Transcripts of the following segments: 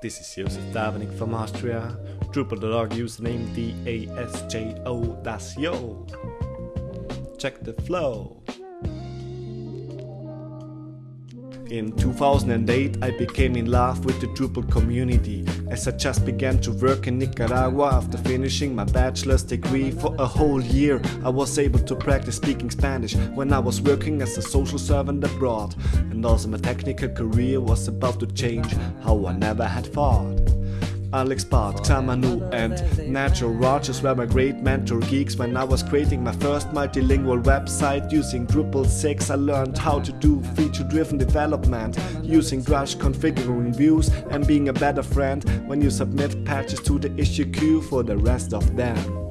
This is Josef Dabernig from Austria. Drupal.org username DASJO, that's yo. Check the flow. In 2008 I became in love with the Drupal community as I just began to work in Nicaragua after finishing my bachelor's degree. For a whole year I was able to practice speaking Spanish when I was working as a social servant abroad. And also my technical career was about to change how I never had thought Alex Barth, Xamanu and Natural Rogers were my great mentor geeks when I was creating my first multilingual website using Drupal 6 I learned how to do feature-driven development using Drush configuring views and being a better friend when you submit patches to the issue queue for the rest of them.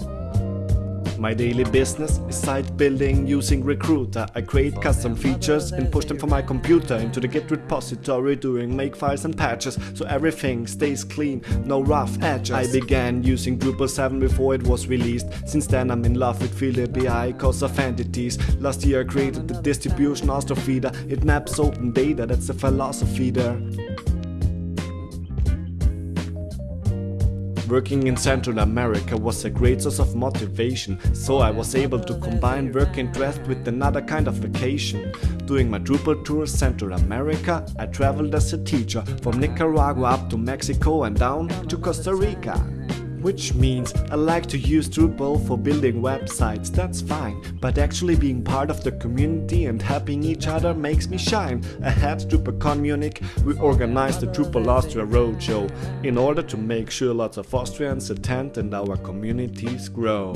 My daily business is site building using Recruiter. I create custom features and push them from my computer into the Git repository doing makefiles and patches so everything stays clean, no rough edges. I began using Drupal 7 before it was released. Since then I'm in love with Field API cause of entities. Last year I created the distribution Astrofeeder. It maps open data, that's the philosophy there. Working in Central America was a great source of motivation, so I was able to combine work interest with another kind of vacation. Doing my Drupal tour Central America, I traveled as a teacher from Nicaragua up to Mexico and down to Costa Rica. Which means I like to use Drupal for building websites, that's fine. But actually being part of the community and helping each other makes me shine. Ahead DrupalCon Munich, we organized the Drupal Austria Roadshow in order to make sure lots of Austrians attend and our communities grow.